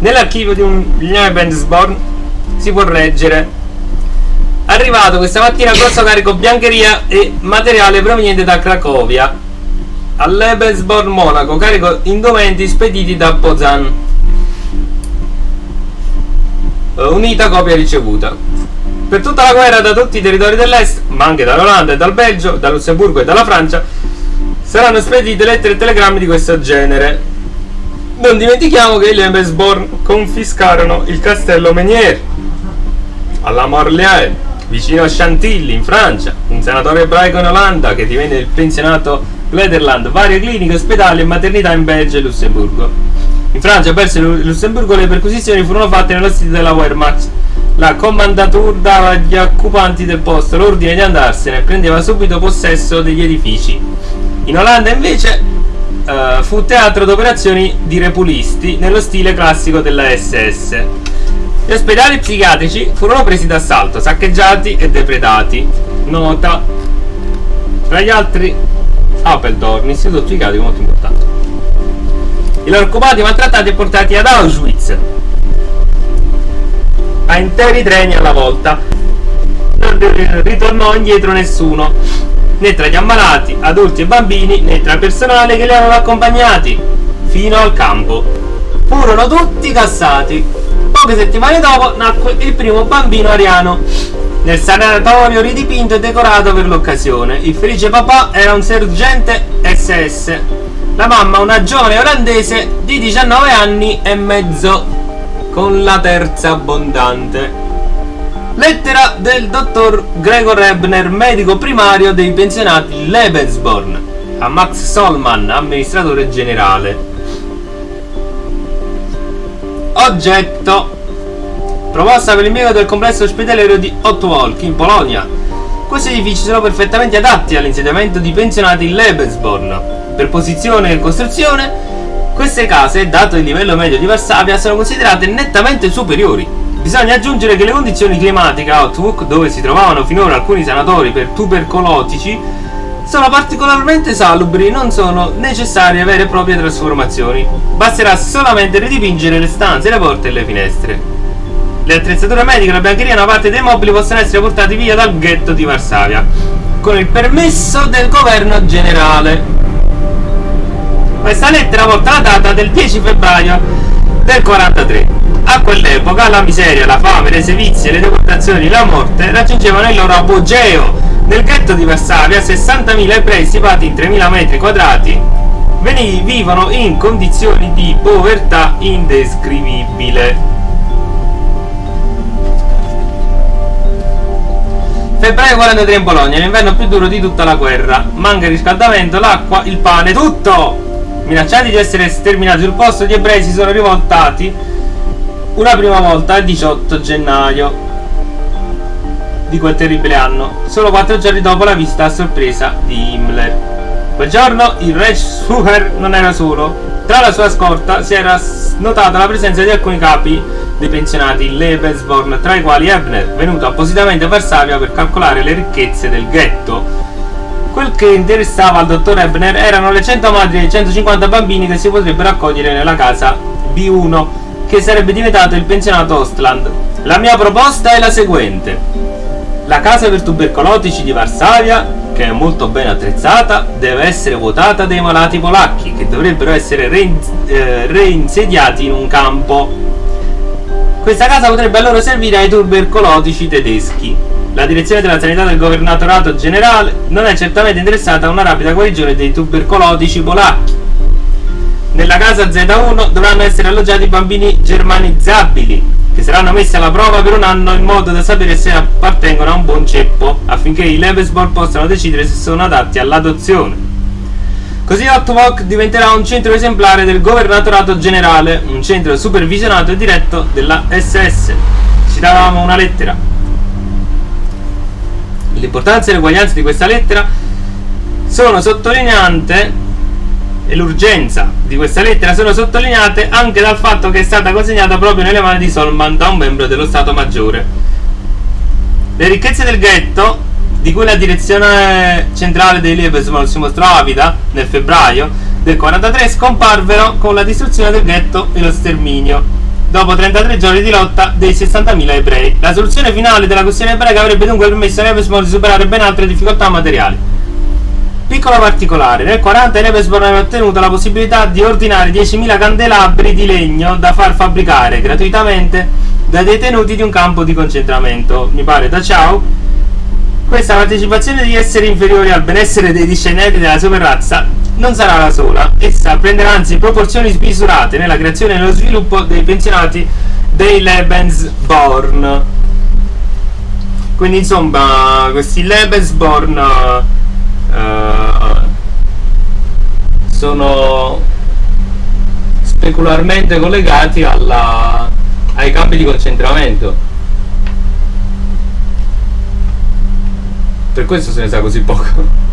Nell'archivio di un Lebensborn si può leggere Arrivato questa mattina grosso carico biancheria e materiale proveniente da Cracovia all'Ebelsborn Monaco, carico indumenti spediti da Pozan. Eh, unita copia ricevuta. Per tutta la guerra da tutti i territori dell'est, ma anche dall'Olanda e dal Belgio, da Lussemburgo e dalla Francia, saranno spedite lettere e telegrammi di questo genere. Non dimentichiamo che gli Ebelsborn confiscarono il castello Menier alla Morlaix vicino a Chantilly in Francia, un senatore ebraico in Olanda che divenne il pensionato Glederland, varie cliniche, ospedali e maternità in Belgio e Lussemburgo. In Francia, verso il Lussemburgo, le perquisizioni furono fatte nello stile della Wehrmacht. La commandatura dava agli occupanti del posto l'ordine di andarsene e prendeva subito possesso degli edifici. In Olanda, invece, uh, fu teatro d'operazioni di repulisti nello stile classico della SS. Gli ospedali psichiatrici furono presi d'assalto, saccheggiati e depredati. Nota. Tra gli altri Appeldorn, istituto psichiatrico molto importante. I loro occupati maltrattati e portati ad Auschwitz. A interi treni alla volta. Non ritornò indietro nessuno, né tra gli ammalati, adulti e bambini, né tra il personale che li aveva accompagnati, fino al campo. Furono tutti cassati Poche settimane dopo nacque il primo bambino ariano. Nel sanatorio ridipinto e decorato per l'occasione. Il felice papà era un sergente SS. La mamma una giovane olandese di 19 anni e mezzo, con la terza abbondante. Lettera del dottor Gregor Ebner, medico primario dei pensionati Lebensborn, a Max Solman, amministratore generale. Oggetto Proposta per l'impiego del complesso ospedaliero di Otwolk in Polonia. Questi edifici sono perfettamente adatti all'insediamento di pensionati in Lebensborn. Per posizione e costruzione, queste case, dato il livello medio di Varsavia, sono considerate nettamente superiori. Bisogna aggiungere che le condizioni climatiche a Otwook, dove si trovavano finora alcuni sanatori per tubercolotici, sono particolarmente salubri e non sono necessarie vere e proprie trasformazioni. Basterà solamente ridipingere le stanze, le porte e le finestre. Le attrezzature mediche la biancheria e una parte dei mobili possono essere portati via dal ghetto di Varsavia con il permesso del governo generale. Questa lettera porta la data del 10 febbraio del 43. A quell'epoca la miseria, la fame, le sevizie, le deportazioni la morte raggiungevano il loro apogeo nel ghetto di Varsavia 60.000 ebrei stipati in 3.000 metri quadrati vivono in condizioni di povertà indescrivibile. Febbraio 43 in Polonia, l'inverno più duro di tutta la guerra. Manca il riscaldamento, l'acqua, il pane, tutto! Minacciati di essere sterminati sul posto, gli ebrei si sono rivoltati una prima volta il 18 gennaio di quel terribile anno, solo quattro giorni dopo la visita a sorpresa di Himmler. Quel giorno il Reichsführer non era solo. Tra la sua scorta si era notata la presenza di alcuni capi dei pensionati in Lebensborn, tra i quali Ebner, venuto appositamente a Varsavia per calcolare le ricchezze del ghetto. Quel che interessava al dottor Ebner erano le 100 madri e i 150 bambini che si potrebbero accogliere nella casa B1, che sarebbe diventato il pensionato Ostland. La mia proposta è la seguente. La casa per tubercolotici di Varsavia, che è molto ben attrezzata, deve essere votata dai malati polacchi, che dovrebbero essere eh, reinsediati in un campo. Questa casa potrebbe allora servire ai tubercolotici tedeschi. La direzione della sanità del governatorato generale non è certamente interessata a una rapida guarigione dei tubercolotici polacchi. Nella casa Z1 dovranno essere alloggiati bambini germanizzabili, che saranno messi alla prova per un anno in modo da sapere se appartengono a un buon ceppo, affinché i Lebesborn possano decidere se sono adatti all'adozione. Così Ottovok diventerà un centro esemplare del governatorato generale, un centro supervisionato e diretto della SS. Citavamo una lettera. L'importanza e l'uguaglianza di questa lettera sono sottolineate e l'urgenza di questa lettera sono sottolineate anche dal fatto che è stata consegnata proprio nelle mani di Solman da un membro dello Stato Maggiore. Le ricchezze del ghetto, di cui la direzione centrale dei Liebesman si mostrò avida nel febbraio del 43, scomparvero con la distruzione del ghetto e lo sterminio. dopo 33 giorni di lotta dei 60.000 ebrei. La soluzione finale della questione ebraica avrebbe dunque permesso a Rebesborn di superare ben altre difficoltà materiali. Piccolo particolare, nel 40 Rebesborn aveva ottenuto la possibilità di ordinare 10.000 candelabri di legno da far fabbricare gratuitamente dai detenuti di un campo di concentramento, mi pare da Ciao. Questa partecipazione degli esseri inferiori al benessere dei discendenti della superrazza non sarà la sola, essa prenderà anzi proporzioni smisurate nella creazione e nello sviluppo dei pensionati dei Lebensborn. Quindi insomma, questi Lebensborn sono specularmente collegati alla, ai campi di concentramento. Per questo se ne sa così poco.